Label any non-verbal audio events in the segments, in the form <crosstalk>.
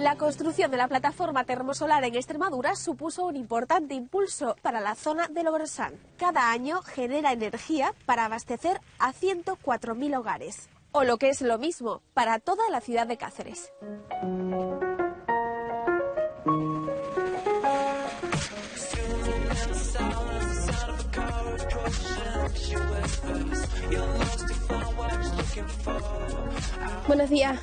La construcción de la plataforma termosolar en Extremadura supuso un importante impulso para la zona de Logrosán. Cada año genera energía para abastecer a 104.000 hogares. O lo que es lo mismo, para toda la ciudad de Cáceres. Buenos días.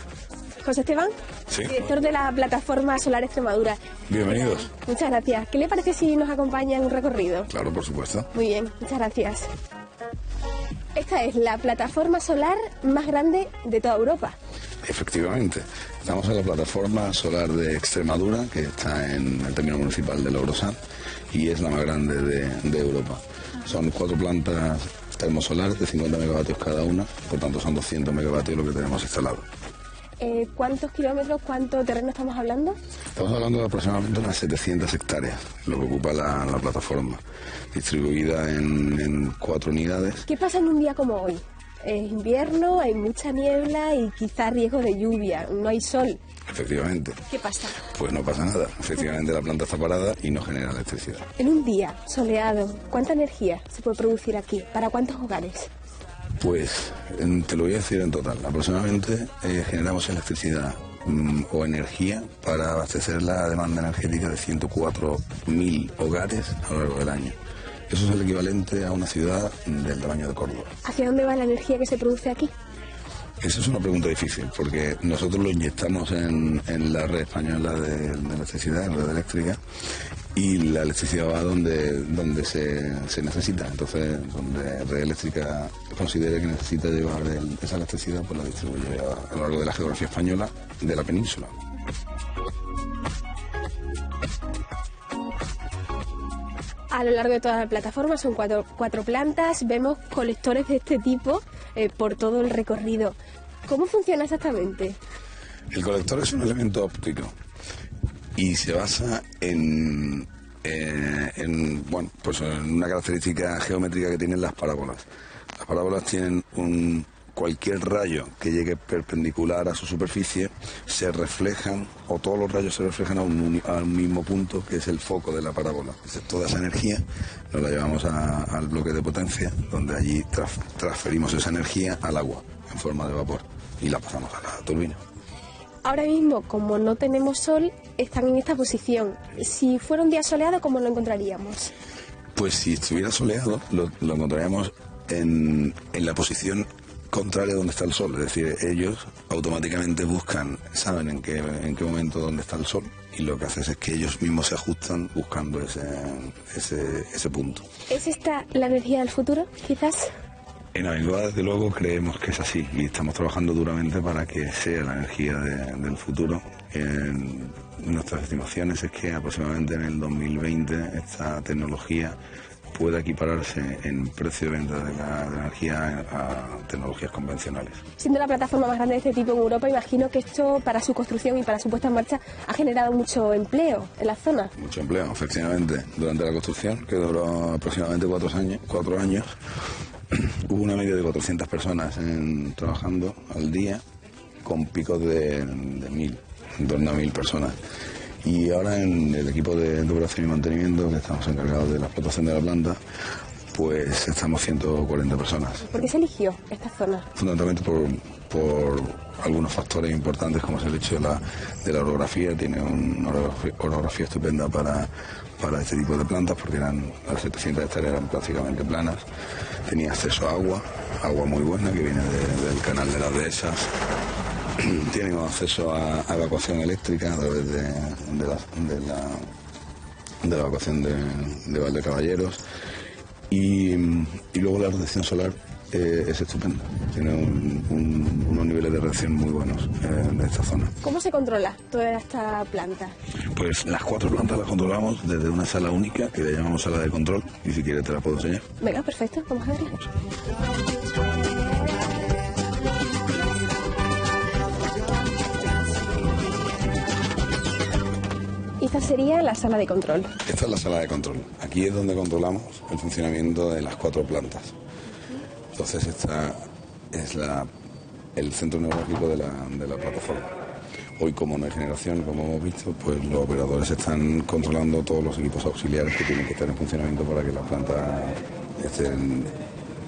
José Esteban, Sí. director de la plataforma Solar Extremadura. Bienvenidos. Muchas gracias. ¿Qué le parece si nos acompaña en un recorrido? Claro, por supuesto. Muy bien, muchas gracias. Esta es la plataforma solar más grande de toda Europa. Efectivamente. Estamos en la plataforma solar de Extremadura, que está en el término municipal de Logrosán, y es la más grande de, de Europa. Son cuatro plantas termosolares de 50 megavatios cada una, por tanto son 200 megavatios lo que tenemos instalado. Eh, ¿Cuántos kilómetros, cuánto terreno estamos hablando? Estamos hablando de aproximadamente unas 700 hectáreas, lo que ocupa la, la plataforma, distribuida en, en cuatro unidades. ¿Qué pasa en un día como hoy? Es invierno, hay mucha niebla y quizá riesgo de lluvia, no hay sol. Efectivamente, ¿Qué pasa? pues no pasa nada. Efectivamente la planta está parada y no genera electricidad. En un día soleado, ¿cuánta energía se puede producir aquí? ¿Para cuántos hogares? Pues en- te lo voy a decir en total. Aproximadamente eh, generamos electricidad mm, o energía para abastecer la demanda energética de 104.000 hogares a lo largo del año. Eso es el equivalente a una ciudad del tamaño de Córdoba. ¿Hacia dónde va la energía que se produce aquí? Esa es una pregunta difícil, porque nosotros lo inyectamos en, en la red española de, de electricidad, en red eléctrica, y la electricidad va donde, donde se, se necesita. Entonces, donde red eléctrica considere que necesita llevar el- esa electricidad, pues la distribuye a, a lo largo de la geografía española de la península. A lo largo de toda la plataforma son cuatro, cuatro plantas, vemos colectores de este tipo eh, por todo el recorrido. ¿Cómo funciona exactamente? El colector es un elemento óptico y se basa en, eh, en, bueno, pues en una característica geométrica que tienen las parábolas. Las parábolas tienen un cualquier rayo que llegue perpendicular a su superficie se reflejan o todos los rayos se reflejan a un, a mismo punto que es el foco de la parábola. Entonces, toda esa energía nos la llevamos al bloque de potencia donde allí transferimos esa energía al agua en forma de vapor y la pasamos a la turbina. Ahora mismo, como no tenemos sol, están en esta posición. Si fuera un día soleado, ¿cómo lo encontraríamos? Pues si estuviera soleado, lo, lo encontraríamos en, en la posición contraria donde está el sol. Es decir, ellos automáticamente buscan, saben en qué, en qué momento donde está el sol y lo que hacen es que ellos mismos se ajustan buscando ese, ese, ese punto. ¿Es esta la energía del futuro, quizás? En Abengoa, desde luego, creemos que es así y estamos trabajando duramente para que sea la energía de- del futuro. En nuestras estimaciones es que aproximadamente en el 2020 esta tecnología pueda equipararse en precio de venta de la, energía a tecnologías convencionales. Siendo la plataforma más grande de este tipo en Europa, imagino que esto para su construcción y para su puesta en marcha ha generado mucho empleo en la zona. Mucho empleo, efectivamente. Durante la construcción, que duró aproximadamente cuatro años, cuatro años <clears throat> hubo una media de 400 personas trabajando al día con picos de, de mil, en torno a mil personas. Y ahora en el equipo de, de operación y mantenimiento, que estamos encargados de la explotación de la planta, pues estamos 140 personas. ¿Por qué se eligió esta zona? fundamentalmente por, por algunos factores importantes como es el hecho de la, de la orografía, tiene una orografía, orografía estupenda para, para este tipo de plantas porque eran las 700 hectáreas eran prácticamente planas, tenía acceso a agua, agua muy buena que viene de- del canal de las dehesas, <clears throat> tienen acceso a, a evacuación eléctrica a través de, de la, de la de la evacuación de, de Valdecaballeros y, y luego la radiación solar eh, es estupenda, tiene un- un- unos niveles de radiación muy buenos eh, de esta zona. ¿Cómo se controla toda esta planta? Pues las cuatro plantas las controlamos desde una sala única que le llamamos sala de control y si quieres te la puedo enseñar. Venga, perfecto, vamos a verla. Y esta sería la sala de control. Esta es la sala de control. Aquí es donde controlamos el funcionamiento de las cuatro plantas. Entonces esta es la, el centro neurológico de la, de la plataforma. Hoy, como no hay generación, como hemos visto, pues los operadores están controlando todos los equipos auxiliares que tienen que estar en funcionamiento para que las plantas estén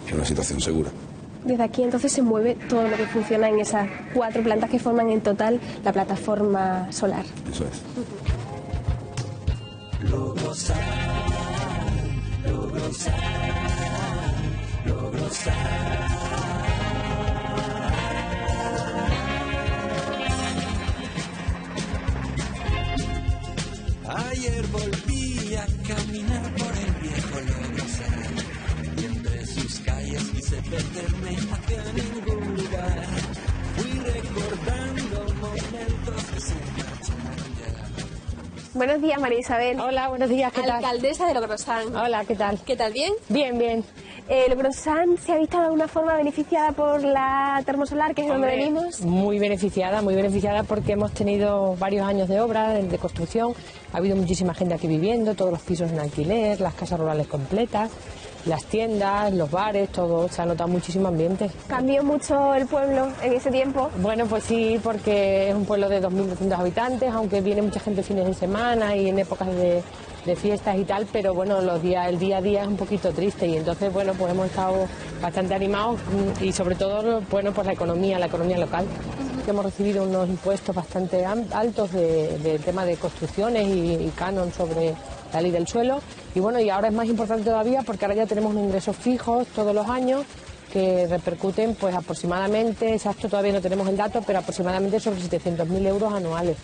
en una situación segura. Desde aquí entonces se mueve todo lo que funciona en esas cuatro plantas que forman en total la plataforma solar. Eso es. Ayer volví a caminar por el viejo Logrosán y entre sus calles quise perderme hacia ningún lugar. Fui recordando momentos que se marcharon ya. Buenos días, María Isabel. Hola, buenos días, ¿qué tal? Alcaldesa de Logrosán. Hola, ¿qué tal? ¿Qué tal? ¿Bien? Bien, bien. Eh, Logrosán se ha visto de alguna forma beneficiada por la termosolar, que es de donde venimos. Muy beneficiada, muy beneficiada porque hemos tenido varios años de obra, de, de construcción. Ha habido muchísima gente aquí viviendo, todos los pisos en alquiler, las casas rurales completas, las tiendas, los bares, todo. Se ha notado muchísimo ambiente. Cambió mucho el pueblo en ese tiempo. Bueno, pues sí, porque es un pueblo de 2.200 habitantes, aunque viene mucha gente fines de semana y en épocas de, de fiestas y tal, pero bueno, los días, el día a día es un poquito triste y entonces, bueno, pues hemos estado bastante animados y sobre todo, bueno, pues la economía, la economía local. Que hemos recibido unos impuestos bastante altos de, de tema de construcciones y, y canon sobre la ley del suelo. Y bueno, y ahora es más importante todavía porque ahora ya tenemos unos ingresos fijos todos los años que repercuten pues aproximadamente, exacto todavía no tenemos el dato, pero aproximadamente sobre 700.000 euros anuales.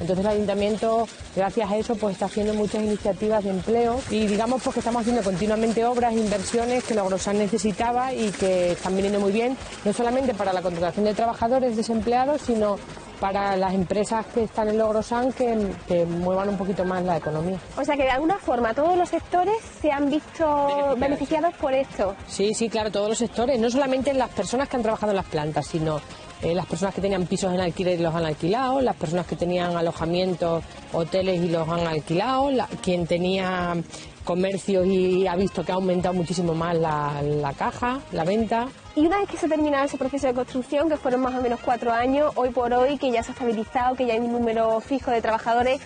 Entonces el ayuntamiento, gracias a eso, pues está haciendo muchas iniciativas de empleo y digamos pues que estamos haciendo continuamente obras, inversiones que Logrosan necesitaba y que están viniendo muy bien, no solamente para la contratación de trabajadores desempleados, sino para las empresas que están en Logrosan que, que muevan un poquito más la economía. O sea que de alguna forma todos los sectores se han visto beneficiados por esto. Sí, sí, claro, todos los sectores, no solamente las personas que han trabajado en las plantas, sino eh, las personas que tenían pisos en alquiler y los han alquilado, las personas que tenían alojamientos, hoteles y los han alquilado, la- quien tenía comercios y ha visto que ha aumentado muchísimo más la, la caja, la venta. Y una vez que se ha terminado ese proceso de construcción, que fueron más o menos cuatro años, hoy por hoy, que ya se ha estabilizado, que ya hay un número fijo de trabajadores,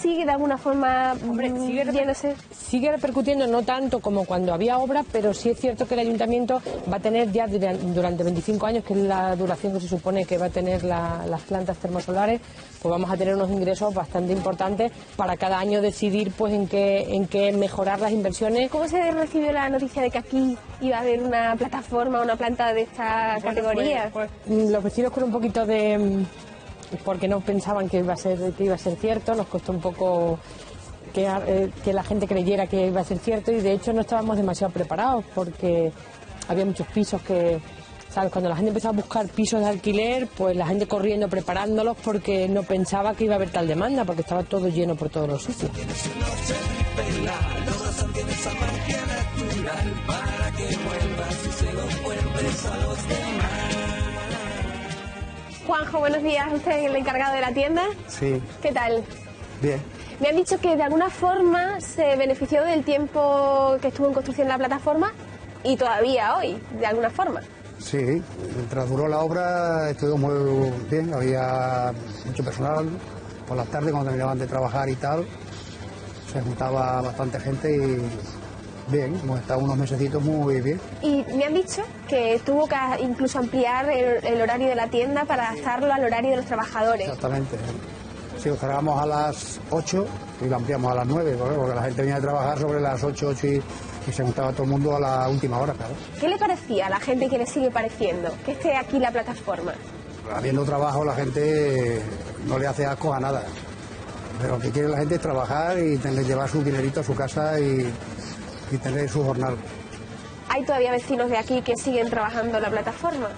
sigue de alguna forma Hombre, mm, sigue, reper- sigue repercutiendo no tanto como cuando había obra, pero sí es cierto que el ayuntamiento va a tener ya dura- durante 25 años, que es la duración que se supone que va a tener la- las plantas termosolares, pues vamos a tener unos ingresos bastante importantes para cada año decidir pues en qué, en qué mejorar las inversiones. ¿Cómo se recibió la noticia de que aquí iba a haber una plataforma, una planta de esta categoría? Pues, mm, los vecinos con un poquito de porque no pensaban que iba a ser que iba a ser cierto, nos costó un poco que, eh, que la gente creyera que iba a ser cierto y de hecho no estábamos demasiado preparados porque había muchos pisos que ¿sabes? cuando la gente empezó a buscar pisos de alquiler, pues la gente corriendo preparándolos porque no pensaba que iba a haber tal demanda porque estaba todo lleno por todos los sitios. Juanjo, buenos días. ¿Usted es el encargado de la tienda? Sí, ¿Qué tal? bien. Me han dicho que de alguna forma se benefició del tiempo que estuvo en construcción la plataforma y todavía hoy, de alguna forma. Sí, mientras duró la obra estuvo muy bien, había mucho personal. Por las tardes cuando terminaban de trabajar y tal, se juntaba bastante gente y bien, hemos estado unos mesecitos muy bien. Y me han dicho que tuvo que incluso ampliar el, el horario de la tienda para adaptarlo al horario de los trabajadores. Exactamente. Si lo cerramos a las 8 y lo ampliamos a las 9, ¿vale? porque la gente venía a trabajar sobre las 8, 8 y, y se juntaba todo el mundo a la última hora, claro. ¿Qué le parecía a la gente que le sigue pareciendo que esté aquí la plataforma? habiendo trabajo la gente no le hace asco a nada. Pero lo que quiere la gente es trabajar y tener, llevar su dinerito a su casa y, tener su jornal. ¿Hay todavía vecinos de aquí que siguen trabajando en la plataforma?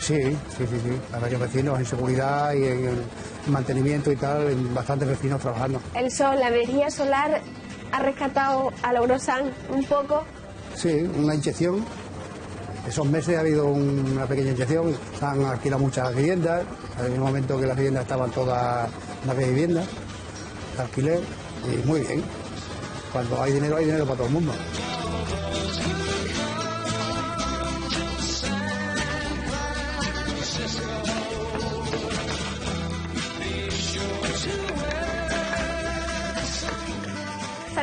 Sí, sí, sí, sí. Hay varios vecinos en seguridad y en el mantenimiento y tal, hay bastantes vecinos trabajando. El sol, la energía solar ha rescatado a Laurosan un poco. Sí, una inyección. Esos meses ha habido un- una pequeña inyección, se han alquilado muchas viviendas, en un momento que las viviendas estaban todas las de viviendas, alquiler, y muy bien. Cuando hay dinero, hay dinero para todo el mundo.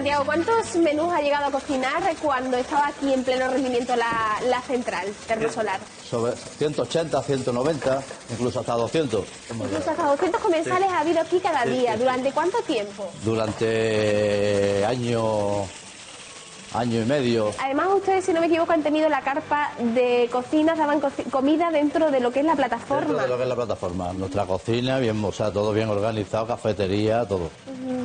Santiago, ¿cuántos menús ha llegado a cocinar cuando estaba aquí en pleno rendimiento la, la central termosolar? Sobre 180, 190, incluso hasta 200. hemos Incluso hasta 200 comensales ha habido aquí cada día. sí, sí. ¿Durante cuánto tiempo? Durante año, año y medio. Además, ustedes, si no me equivoco, han tenido la carpa de cocina, daban coci- comida dentro de lo que es la Dentro plataforma. de lo que es la plataforma. Nuestra cocina, bien, o sea, todo bien organizado, cafetería, todo.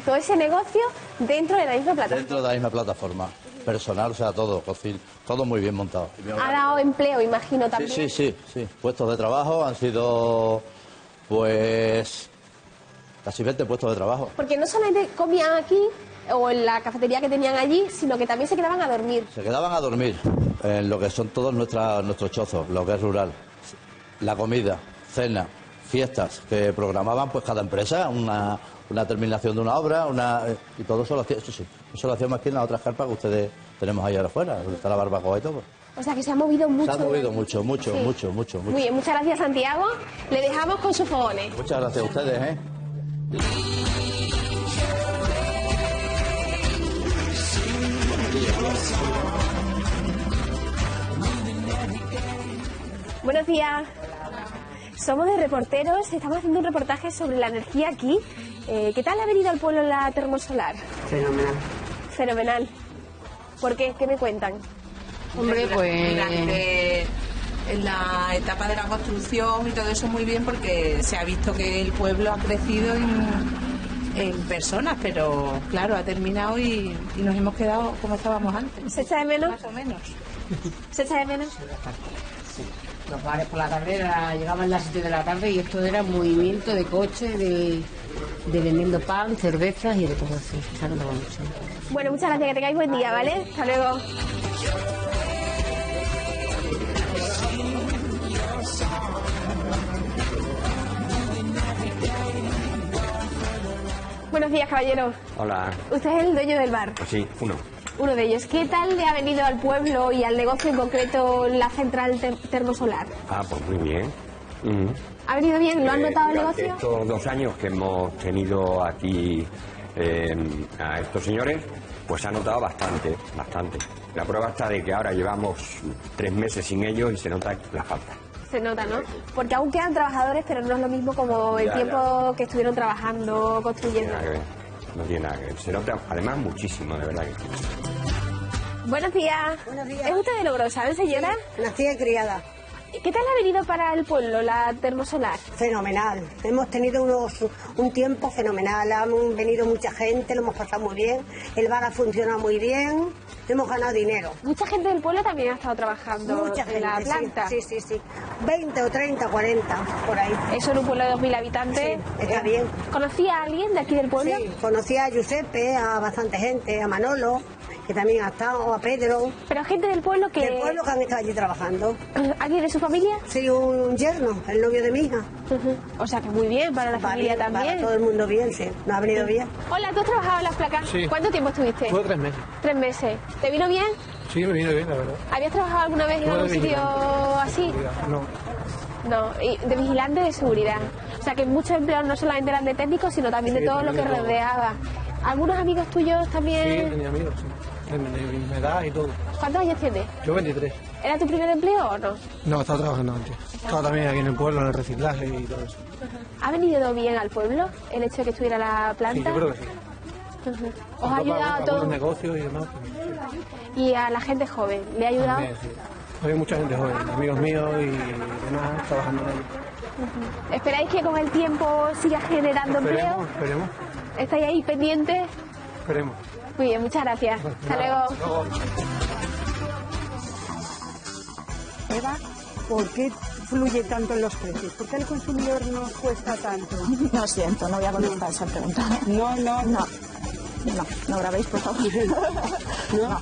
Todo ese negocio dentro de la misma plataforma. Dentro de la misma plataforma. Personal, o sea, todo, cocina, todo muy bien montado. Ha dado empleo, imagino, Sí, también. sí, sí, sí. Puestos de trabajo han sido, pues, casi 20 puestos de trabajo. Porque no solamente comían aquí o en la cafetería que tenían allí, sino que también se quedaban a dormir. Se quedaban a dormir en lo que son todos nuestra- nuestros chozos, lo que es rural. La comida, cena, fiestas que programaban pues cada empresa, una, una terminación de una obra, una y todo eso lo hacía, eso sí, eso lo hacíamos aquí en las otras carpas que ustedes tenemos ahí ahora afuera, donde está la barbacoa y todo. O sea que se ha movido mucho. Se ha movido mucho, mucho, Sí. mucho, mucho, Muy mucho. bien, muchas gracias Santiago. Le dejamos con sus fogones. Muchas gracias a ustedes, ¿eh? Buenos días. Somos de reporteros, estamos haciendo un reportaje sobre la energía aquí. Eh, ¿Qué tal ha venido al pueblo la termosolar? Fenomenal. Fenomenal. ¿Por qué? ¿Qué me cuentan? Hombre, pues durante la etapa de la construcción y todo eso muy bien porque se ha visto que el pueblo ha crecido en, en personas, pero claro, ha terminado y, y nos hemos quedado como estábamos antes. ¿Se echa de menos? Más o menos. ¿Se echa de menos? Los bares por la tarde era- llegaban las 7 de la tarde y esto era movimiento de coche, de, de vendiendo pan, cervezas y de todo así. Se ha notado mucho. Bueno, muchas gracias, que tengáis buen día, ¿vale? Hasta luego. Buenos días, caballero. Hola, Usted es el dueño del bar, sí, uno. Uno de ellos. ¿Qué tal le ha venido al pueblo y al negocio en concreto la central ter- termosolar? Ah, pues muy bien. Mm. ¿Ha venido bien? ¿Lo han Eh, notado el negocio? Estos dos años que hemos tenido aquí eh, a estos señores, pues se ha notado bastante, bastante. La prueba está de que ahora llevamos tres meses sin ellos y se nota la falta. Se nota, ¿no? Porque aún quedan trabajadores, pero no es lo mismo como el Ya, tiempo que estuvieron trabajando, construyendo. No tiene nada que ver. Se nota además muchísimo, de verdad que sí. Buenos días. Buenos días. ¿Es usted de Logrosa, señora? Nacida y criada. ¿Qué tal ha venido para el pueblo la termosolar? Fenomenal. Hemos tenido unos, un tiempo fenomenal. Han venido mucha gente, lo hemos pasado muy bien. El bar ha funcionado muy bien. Hemos ganado dinero. Mucha gente del pueblo también ha estado trabajando Mucha en gente. la sí, planta. Sí, sí, sí. 20 o 30, 40, por ahí. Eso en un pueblo de 2.000 habitantes. Sí, está bien. ¿Conocía a alguien de aquí del pueblo? Sí, conocí a Giuseppe, a bastante gente, a Manolo, que también ha estado, a Pedro. Pero gente del pueblo que... Del pueblo que han estado allí trabajando. ¿Alguien de su familia? Sí, un yerno, el novio de mi hija. O sea que muy bien, para la familia bien, también. Para todo el mundo bien, sí. Nos ha venido bien. Hola, ¿tú has trabajado en las placas? Sí. ¿Cuánto tiempo estuviste? Fue tres meses. Tres meses. ¿Te vino bien? Sí, me viene bien, la verdad. ¿Habías trabajado alguna vez en algún sitio así? No, No, y de vigilante de seguridad. O sea que muchos empleos no solamente eran de técnicos, sino también Sí, de todo lo que rodeaba. ¿Algunos amigos tuyos sí, también? tenía amigos, sí. De, de mi misma edad y todo. ¿Cuántos años tienes? Yo 23. ¿Era tu primer empleo o no? No, estaba trabajando antes. Estaba también aquí en el pueblo, en el reciclaje y todo eso. ¿Ha venido bien al pueblo el hecho de que estuviera la Sí, planta? yo creo que sí. ¿Os ha ayudado a todos? negocios y demás. pues, Y a la gente joven, ¿le ha ayudado? también, sí. Había mucha gente joven, amigos míos y demás trabajando en ello. ¿Esperáis que con el tiempo siga generando empleo? Esperemos, esperemos, ¿Estáis ahí pendientes? esperemos. Muy bien, muchas gracias. Hasta luego. Eva, ¿por qué fluye tanto en los precios? ¿Por qué el consumidor nos cuesta tanto? <laughs> Lo siento, no voy a contestar esa pregunta. No, no, No, no, no grabéis, por favor. <laughs> no.